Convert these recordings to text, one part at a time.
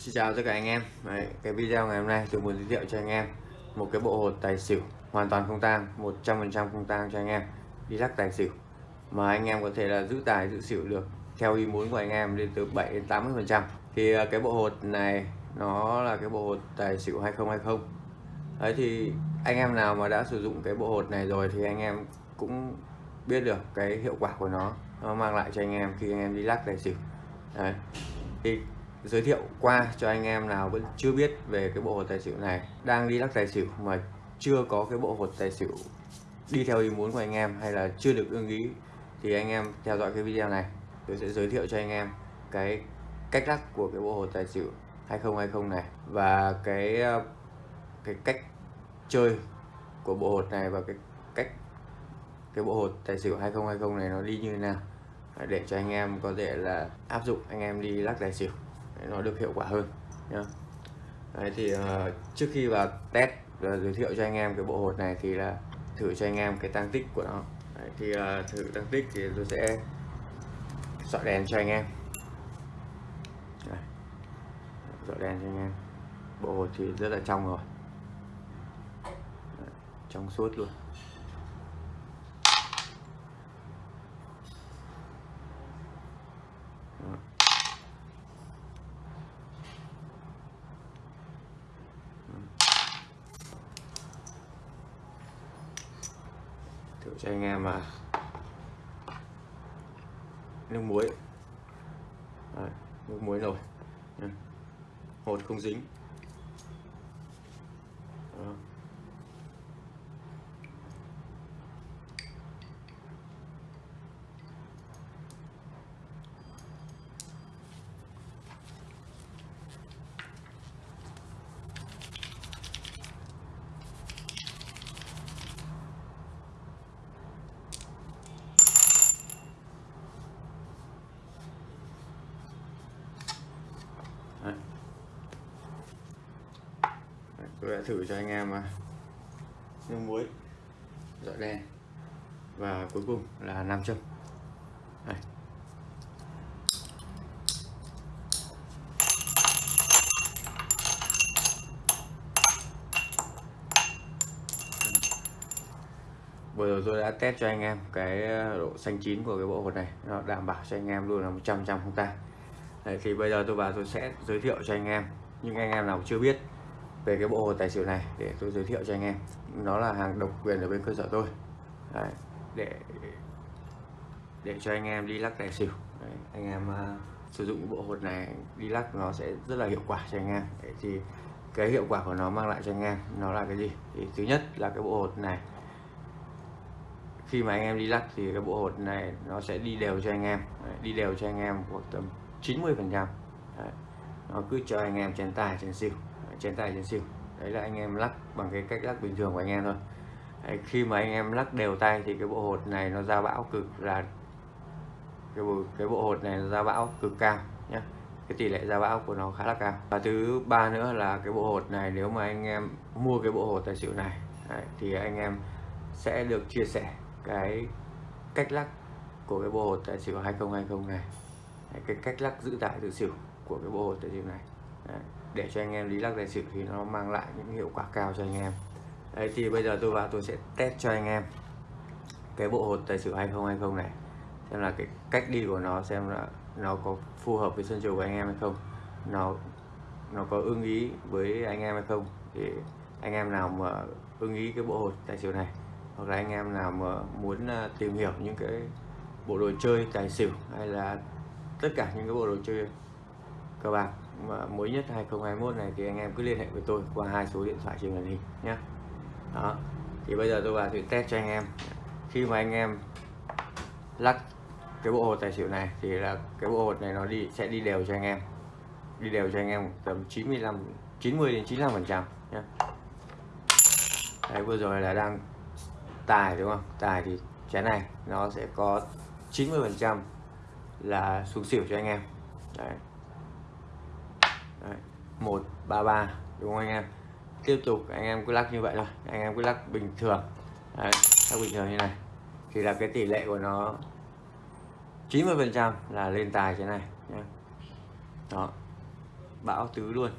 Xin chào tất cả anh em. Đấy, Cái video ngày hôm nay tôi muốn giới thiệu cho anh em Một cái bộ hột tài xỉu Hoàn toàn không tang 100% không tang cho anh em. Đi lắc tài xỉu Mà anh em có thể là giữ tài giữ xỉu được Theo ý muốn của anh em lên từ 7 đến 80% Thì à, cái bộ hột này Nó là cái bộ hột tài xỉu 2020 Đấy thì anh em nào mà đã sử dụng cái bộ hột này rồi Thì anh em cũng biết được cái hiệu quả của nó. Nó mang lại cho anh em khi anh em đi lắc tài xỉu. Đấy thì giới thiệu qua cho anh em nào vẫn chưa biết về cái bộ hột tài xỉu này, đang đi lắc tài xỉu mà chưa có cái bộ hột tài xỉu đi theo ý muốn của anh em hay là chưa được ưng ý, thì anh em theo dõi cái video này. Tôi sẽ giới thiệu cho anh em cái cách lắc của cái bộ hột tài xỉu 2020 này và cái cái cách chơi của bộ hột này và cái cách cái bộ hột tài xỉu 2020 này nó đi như thế nào. Để cho anh em có thể là áp dụng anh em đi lắc tài xỉu nó được hiệu quả hơn nhá. Đấy thì uh, trước khi vào test và giới thiệu cho anh em cái bộ hột này thì là thử cho anh em cái tăng tích của nó. Đấy, thì uh, thử tăng tích thì tôi sẽ dọi đèn cho anh em. Đây. dọi đèn cho anh em. Bộ hột thì rất là trong rồi. Đấy, trong suốt luôn. Cho anh em mà. Nước muối. Đấy, nước muối rồi, hột không dính. Tôi đã thử cho anh em nước muối. Dọi đen và cuối cùng là nam châm. Đây. vừa rồi tôi đã test cho anh em cái độ xanh chín của cái bộ hột này. Nó đảm bảo cho anh em luôn là 100 trăm không tan. Đấy, thì bây giờ tôi vào tôi sẽ giới thiệu cho anh em những anh em nào chưa biết về cái bộ hồ tài xỉu này để tôi giới thiệu cho anh em. Nó là hàng độc quyền ở bên cơ sở tôi. Đấy, để để cho anh em đi lắc tài xỉu. Đấy, anh em uh, sử dụng bộ hột này đi lắc nó sẽ rất là hiệu quả cho anh em. Đấy, thì cái hiệu quả của nó mang lại cho anh em nó là cái gì? Thì thứ nhất là cái bộ hột này. Khi mà anh em đi lắc thì cái bộ hột này nó sẽ đi đều cho anh em. Đấy, đi đều cho anh em khoảng tầm 90 phần trăm. Nó cứ cho anh em chén tài chén xỉu chén tài chén xỉu. Đấy là anh em lắc bằng cái cách lắc bình thường của anh em thôi. Đấy, khi mà anh em lắc đều tay thì cái bộ hột này nó ra bão cực là cái bộ cái bộ hột này nó ra bão cực cao nhé cái tỷ lệ ra bão của nó khá là cao. Và thứ ba nữa là cái bộ hột này nếu mà anh em mua cái bộ hột tài xỉu này đấy, thì anh em sẽ được chia sẻ cái cách lắc của cái bộ hột tài xỉu 2020 này. Cái cách lắc giữ tải giữ xỉu của cái bộ hột tài xỉu này. Đấy, để cho anh em lý lắc tài xỉu thì nó mang lại những hiệu quả cao cho anh em. Đấy, thì bây giờ tôi vào tôi sẽ test cho anh em cái bộ hột tài xỉu 2020 này, xem là cái cách đi của nó, xem là nó có phù hợp với sân trường của anh em hay không, nó nó có ưng ý với anh em hay không. Thì anh em nào mà ưng ý cái bộ hột tài xỉu này, hoặc là anh em nào mà muốn à, tìm hiểu những cái bộ đồ chơi tài xỉu, hay là tất cả những cái bộ đồ chơi cờ bạc mới nhất 2021 này thì anh em cứ liên hệ với tôi qua hai số điện thoại trên màn hình nhé đó. Thì bây giờ tôi vào thử test cho anh em. Khi mà anh em lắc cái bộ hột tài xỉu này thì là cái bộ hột này nó đi, sẽ đi đều cho anh em. Đi đều cho anh em tầm 95 90 đến 95 phần trăm nhé đấy, vừa rồi là đang tài đúng không? Tài thì chén này nó sẽ có 90 phần trăm là xuống xỉu cho anh em. Đấy. 133 đúng không anh em? Tiếp tục anh em cứ lắc như vậy thôi. Anh em cứ lắc bình thường. Đấy, lắc bình thường như này. Thì là cái tỷ lệ của nó 90 phần trăm là lên tài thế này nhé đó. Bão tứ luôn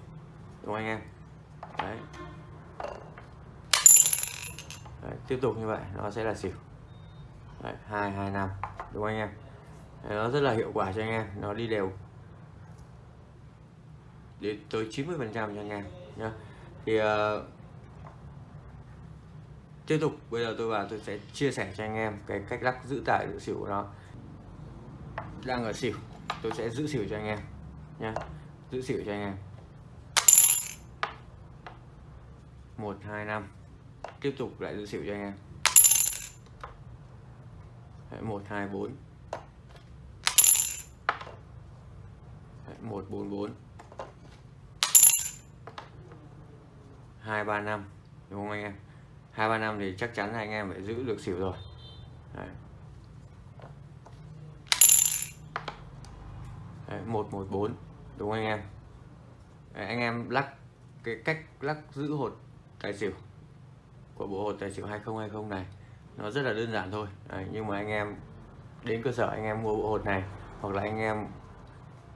đúng không anh em? Đấy. đấy tiếp tục như vậy nó sẽ là xỉu. Đấy, 225 đúng không anh em? Đấy, nó rất là hiệu quả cho anh em nó đi đều đến tới 90 phần trăm cho anh em nhá. Thì uh, tiếp tục bây giờ tôi vào tôi sẽ chia sẻ cho anh em cái cách lắc giữ tải giữ xỉu của nó. Đang ở xỉu tôi sẽ giữ xỉu cho anh em nhé giữ xỉu cho anh em. Một hai năm. Tiếp tục lại giữ xỉu cho anh em. Một hai bốn. Một bốn bốn. Hai ba năm đúng không anh em? Hai ba năm thì chắc chắn là anh em phải giữ được xỉu rồi. Đấy. Đấy, 114 đúng không anh em? Đấy, anh em lắc cái cách lắc giữ hột tài xỉu của bộ hột tài xỉu 2020 này nó rất là đơn giản thôi. Đấy, nhưng mà anh em đến cơ sở anh em mua bộ hột này hoặc là anh em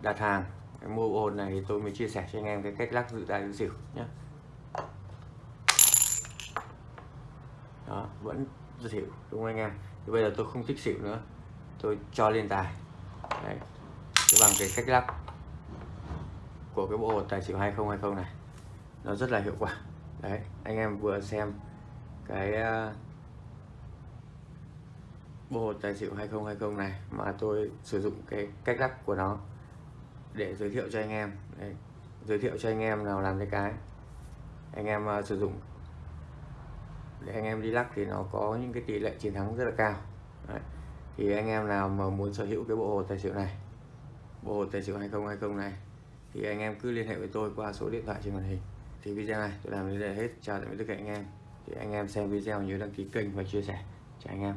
đặt hàng em mua bộ hột này thì tôi mới chia sẻ cho anh em cái cách lắc giữ tài xỉu nhé đó vẫn xỉu đúng không anh em thì bây giờ tôi không thích xỉu nữa tôi cho lên tài Đấy. bằng cái cách lắc của cái bộ hột tài xỉu 2020 này nó rất là hiệu quả đấy anh em vừa xem cái ờ, bộ hột tài xỉu 2020 này mà tôi sử dụng cái cách lắc của nó để giới thiệu cho anh em đấy. giới thiệu cho anh em nào làm cái cái anh em uh, sử dụng để anh em đi lắc thì nó có những cái tỷ lệ chiến thắng rất là cao. Đấy. thì anh em nào mà muốn sở hữu cái bộ hồ tài xỉu này, bộ hồ tài xỉu 2020 này, thì anh em cứ liên hệ với tôi qua số điện thoại trên màn hình. Thì video này tôi làm đến đây hết. Chào tạm biệt tất cả anh em. Thì anh em xem video nhớ đăng ký kênh và chia sẻ. Chào anh em.